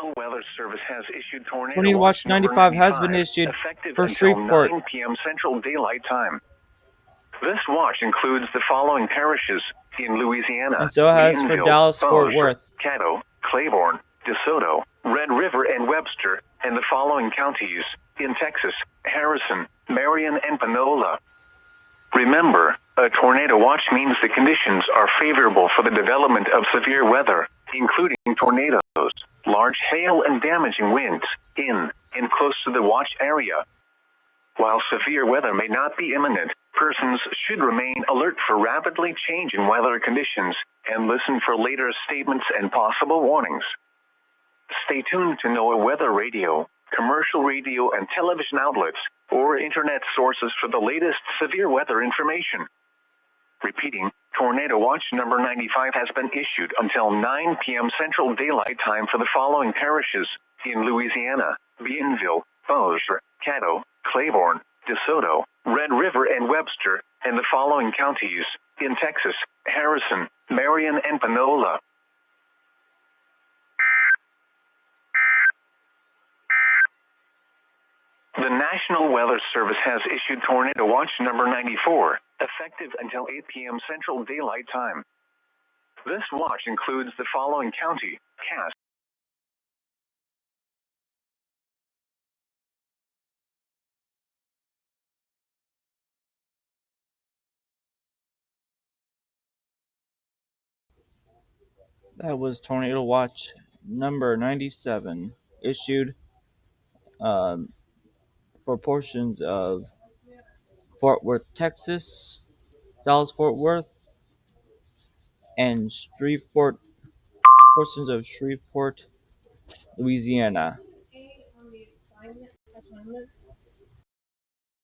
National Weather Service has issued tornado, Tornado Watch 95 has been issued for Shreveport. 9 p.m. Central Daylight Time. This watch includes the following parishes in Louisiana. And so has for Dallas, Fort Worth. Caddo, Claiborne, DeSoto, Red River, and Webster, and the following counties in Texas, Harrison, Marion, and Panola. Remember, a tornado watch means the conditions are favorable for the development of severe weather, including tornadoes, large hail, and damaging winds in and close to the watch area. While severe weather may not be imminent, persons should remain alert for rapidly changing weather conditions and listen for later statements and possible warnings. Stay tuned to NOAA Weather Radio, commercial radio and television outlets, or internet sources for the latest severe weather information. Repeating, Tornado Watch number 95 has been issued until 9 p.m. Central Daylight Time for the following parishes in Louisiana Bienville, Bossier, Caddo, Claiborne, DeSoto, Red River, and Webster, and the following counties in Texas Harrison, Marion, and Panola. The National Weather Service has issued Tornado Watch number 94, effective until 8 p.m. Central Daylight Time. This watch includes the following county, Cass, That was Tornado Watch number 97, issued um, for portions of Fort Worth, Texas, Dallas, Fort Worth, and Shreveport, portions of Shreveport, Louisiana.